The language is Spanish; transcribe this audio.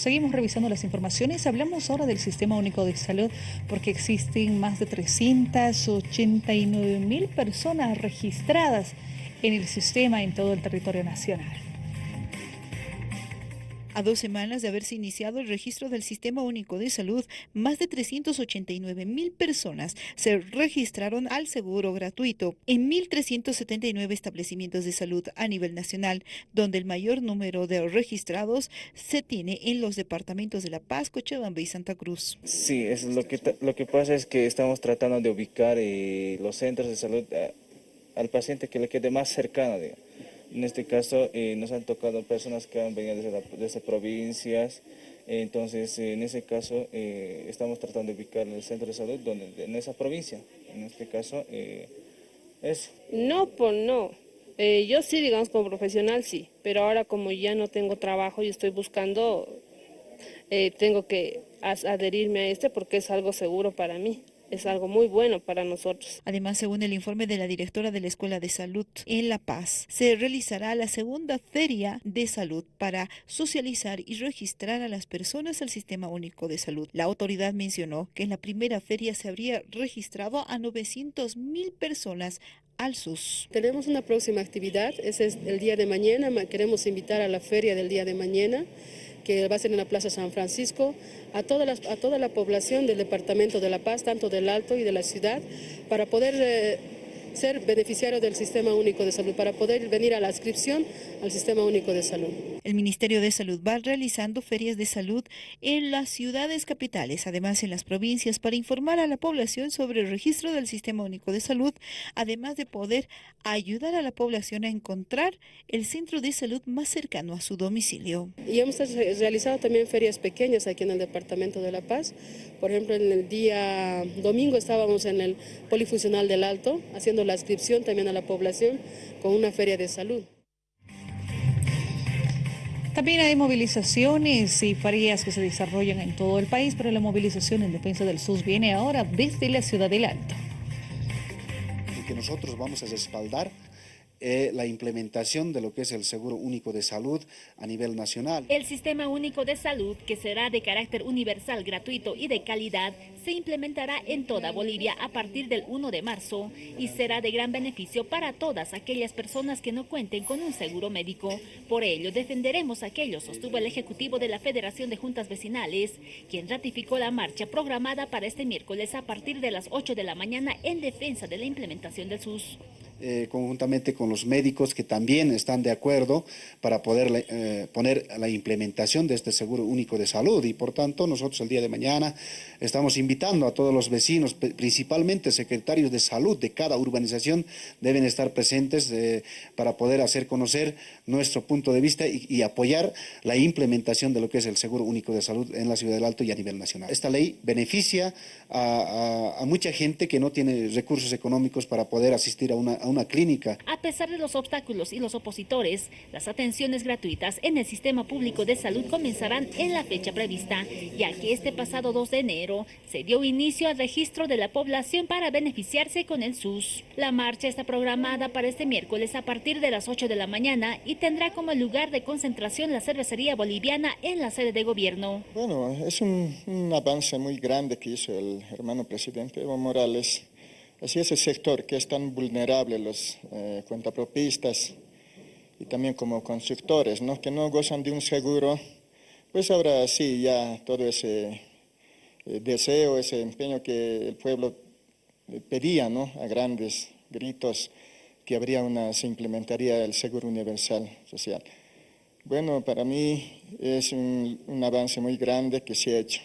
Seguimos revisando las informaciones. Hablamos ahora del Sistema Único de Salud porque existen más de 389 mil personas registradas en el sistema en todo el territorio nacional. A dos semanas de haberse iniciado el registro del Sistema Único de Salud, más de 389 mil personas se registraron al seguro gratuito en 1.379 establecimientos de salud a nivel nacional, donde el mayor número de registrados se tiene en los departamentos de La Paz, Cochabamba y Santa Cruz. Sí, es lo, que, lo que pasa es que estamos tratando de ubicar eh, los centros de salud eh, al paciente que le quede más cercano. En este caso eh, nos han tocado personas que han venido desde, provincias, entonces en ese caso eh, estamos tratando de ubicar el centro de salud donde, en esa provincia, en este caso eh, es... No, pues no. yo sí, digamos, como profesional sí, pero ahora como ya no tengo trabajo y estoy buscando, tengo que adherirme a este porque es algo seguro para mí es algo muy bueno para nosotros. Además, según el informe de la directora de la Escuela de Salud en La Paz, se realizará la segunda feria de salud para socializar y registrar a las personas al Sistema Único de Salud. La autoridad mencionó que en la primera feria se habría registrado a 900 mil personas al SUS. Tenemos una próxima actividad, ese es el día de mañana, queremos invitar a la feria del día de mañana que va a ser en la Plaza San Francisco, a toda la, a toda la población del Departamento de La Paz, tanto del Alto y de la ciudad, para poder... Eh, ser beneficiario del Sistema Único de Salud, para poder venir a la inscripción al Sistema Único de Salud. El Ministerio de Salud va realizando ferias de salud en las ciudades capitales, además en las provincias, para informar a la población sobre el registro del Sistema Único de Salud, además de poder ayudar a la población a encontrar el centro de salud más cercano a su domicilio. Y hemos realizado también ferias pequeñas aquí en el Departamento de La Paz. Por ejemplo, en el día domingo estábamos en el Polifuncional del Alto, haciendo la inscripción también a la población con una feria de salud. También hay movilizaciones y ferias que se desarrollan en todo el país, pero la movilización en defensa del SUS viene ahora desde la ciudad del Alto. Y que nosotros vamos a respaldar eh, la implementación de lo que es el Seguro Único de Salud a nivel nacional. El Sistema Único de Salud, que será de carácter universal, gratuito y de calidad, se implementará en toda Bolivia a partir del 1 de marzo y será de gran beneficio para todas aquellas personas que no cuenten con un seguro médico. Por ello, defenderemos a aquello, sostuvo el Ejecutivo de la Federación de Juntas Vecinales, quien ratificó la marcha programada para este miércoles a partir de las 8 de la mañana en defensa de la implementación del SUS. Eh, conjuntamente con los médicos que también están de acuerdo para poder eh, poner la implementación de este seguro único de salud y por tanto nosotros el día de mañana estamos invitando a todos los vecinos, principalmente secretarios de salud de cada urbanización deben estar presentes eh, para poder hacer conocer nuestro punto de vista y, apoyar la implementación de lo que es el seguro único de salud en la ciudad del Alto y a nivel nacional. Esta ley beneficia a, mucha gente que no tiene recursos económicos para poder asistir a una una clínica. A pesar de los obstáculos y los opositores, las atenciones gratuitas en el sistema público de salud comenzarán en la fecha prevista, ya que este pasado 2 de enero se dio inicio al registro de la población para beneficiarse con el SUS. La marcha está programada para este miércoles a partir de las 8 de la mañana y tendrá como lugar de concentración la cervecería boliviana en la sede de gobierno. Bueno, es un, un avance muy grande que hizo el hermano presidente Evo Morales Así ese sector que es tan vulnerable, los eh, cuentapropistas y también como constructores, ¿no? que no gozan de un seguro, pues ahora sí, ya todo ese eh, deseo, ese empeño que el pueblo pedía ¿no? a grandes gritos, que habría una, se implementaría el seguro universal social. Bueno, para mí es un avance muy grande que se ha hecho.